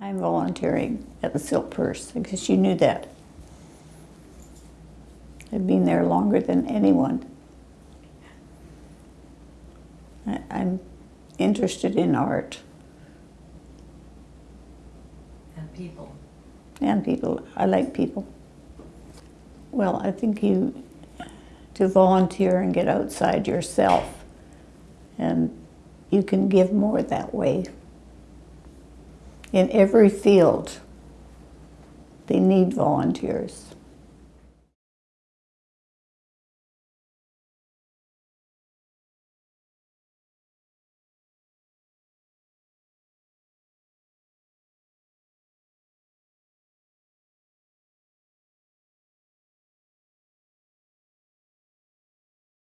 I'm volunteering at the Silk Purse because you knew that. I've been there longer than anyone. I, I'm interested in art And people. and people. I like people. Well, I think you to volunteer and get outside yourself, and you can give more that way. In every field, they need volunteers.